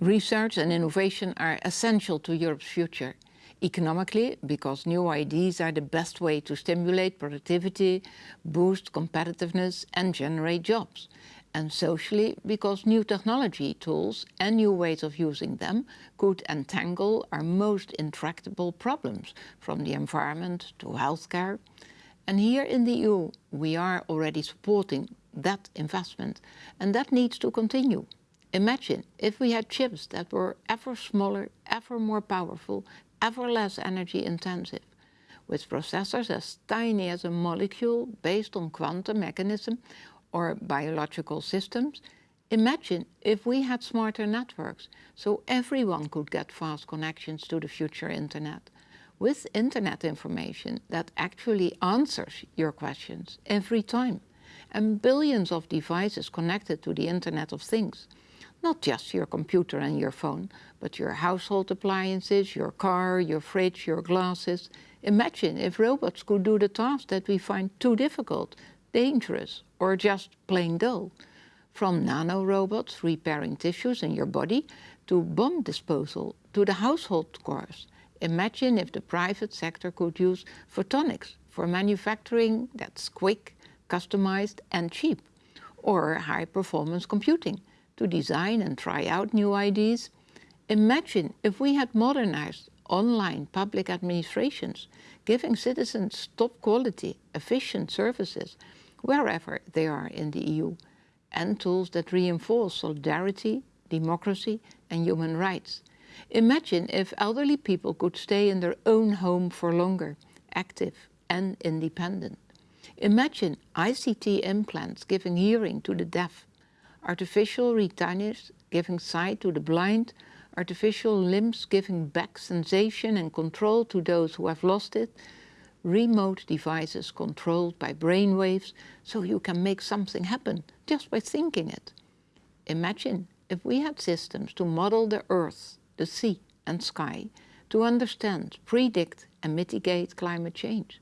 Research and innovation are essential to Europe's future. Economically, because new ideas are the best way to stimulate productivity, boost competitiveness and generate jobs. And socially, because new technology tools and new ways of using them could entangle our most intractable problems, from the environment to healthcare. And here in the EU, we are already supporting that investment, and that needs to continue. Imagine if we had chips that were ever smaller, ever more powerful, ever less energy intensive, with processors as tiny as a molecule based on quantum mechanism or biological systems. Imagine if we had smarter networks, so everyone could get fast connections to the future internet, with internet information that actually answers your questions every time, and billions of devices connected to the Internet of Things. Not just your computer and your phone, but your household appliances, your car, your fridge, your glasses. Imagine if robots could do the tasks that we find too difficult, dangerous or just plain dull. From nanorobots repairing tissues in your body to bomb disposal to the household cores. Imagine if the private sector could use photonics for manufacturing that's quick, customized and cheap, or high-performance computing to design and try out new ideas. Imagine if we had modernized online public administrations, giving citizens top quality, efficient services wherever they are in the EU, and tools that reinforce solidarity, democracy and human rights. Imagine if elderly people could stay in their own home for longer, active and independent. Imagine ICT implants giving hearing to the deaf artificial retinas giving sight to the blind, artificial limbs giving back sensation and control to those who have lost it, remote devices controlled by brainwaves so you can make something happen just by thinking it. Imagine if we had systems to model the earth, the sea and sky, to understand, predict and mitigate climate change.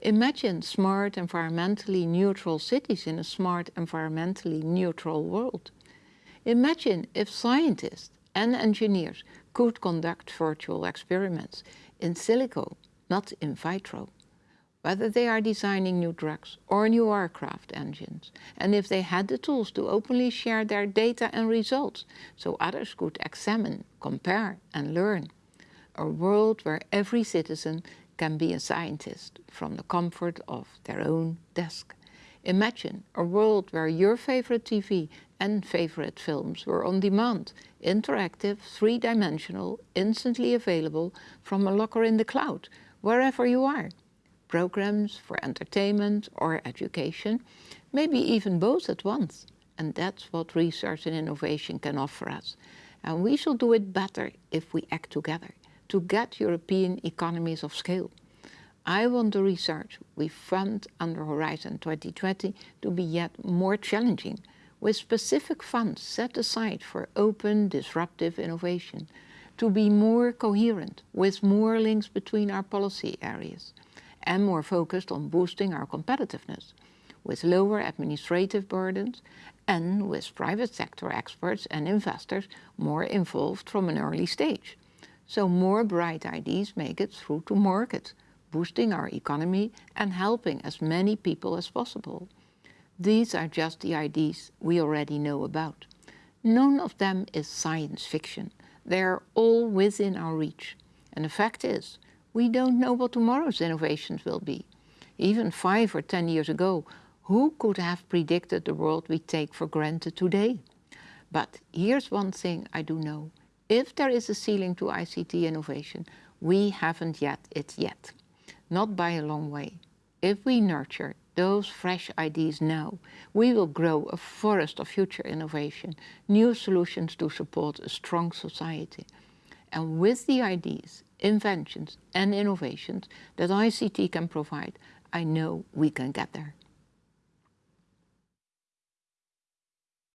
Imagine smart environmentally neutral cities in a smart environmentally neutral world. Imagine if scientists and engineers could conduct virtual experiments in silico, not in vitro. Whether they are designing new drugs or new aircraft engines, and if they had the tools to openly share their data and results, so others could examine, compare and learn. A world where every citizen can be a scientist from the comfort of their own desk. Imagine a world where your favorite TV and favorite films were on demand, interactive, three-dimensional, instantly available from a locker in the cloud, wherever you are. Programs for entertainment or education, maybe even both at once. And that's what research and innovation can offer us. And we shall do it better if we act together to get European economies of scale. I want the research we fund under Horizon 2020 to be yet more challenging, with specific funds set aside for open, disruptive innovation, to be more coherent, with more links between our policy areas, and more focused on boosting our competitiveness, with lower administrative burdens, and with private sector experts and investors more involved from an early stage so more bright ideas make it through to market, boosting our economy and helping as many people as possible. These are just the ideas we already know about. None of them is science fiction. They are all within our reach. And the fact is, we don't know what tomorrow's innovations will be. Even five or ten years ago, who could have predicted the world we take for granted today? But here's one thing I do know if there is a ceiling to ICT innovation, we haven't yet it yet. Not by a long way. If we nurture those fresh ideas now, we will grow a forest of future innovation, new solutions to support a strong society. And with the ideas, inventions and innovations that ICT can provide, I know we can get there.